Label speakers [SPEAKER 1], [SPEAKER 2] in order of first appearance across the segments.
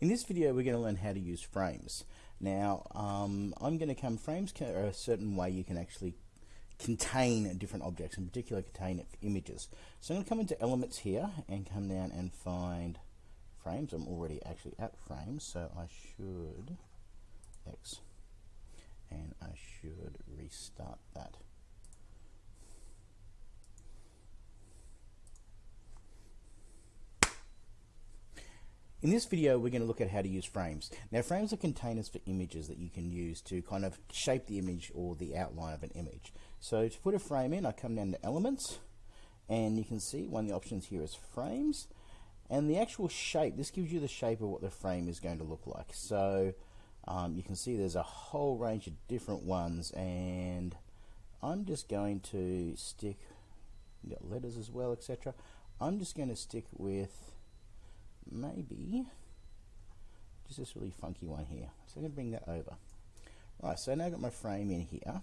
[SPEAKER 1] In this video we're going to learn how to use frames. Now um, I'm going to come, frames are a certain way you can actually contain different objects, in particular contain images. So I'm going to come into elements here and come down and find frames. I'm already actually at frames so I should X and I should restart that. In this video, we're going to look at how to use frames. Now, frames are containers for images that you can use to kind of shape the image or the outline of an image. So to put a frame in, I come down to Elements, and you can see one of the options here is Frames. And the actual shape, this gives you the shape of what the frame is going to look like. So um, you can see there's a whole range of different ones, and I'm just going to stick, got letters as well, etc. I'm just going to stick with maybe just this really funky one here. So I'm going to bring that over. Right, so now I've got my frame in here.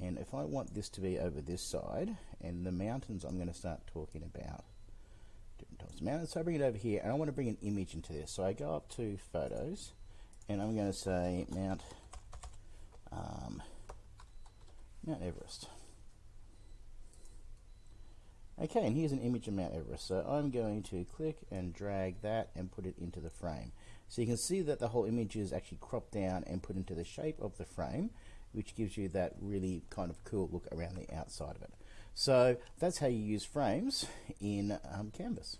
[SPEAKER 1] And if I want this to be over this side, and the mountains I'm going to start talking about different types of mountains. So I bring it over here, and I want to bring an image into this. So I go up to Photos, and I'm going to say Mount, um, Mount Everest. Okay, and here's an image of Mount Everest. So I'm going to click and drag that and put it into the frame. So you can see that the whole image is actually cropped down and put into the shape of the frame, which gives you that really kind of cool look around the outside of it. So that's how you use frames in um, Canvas.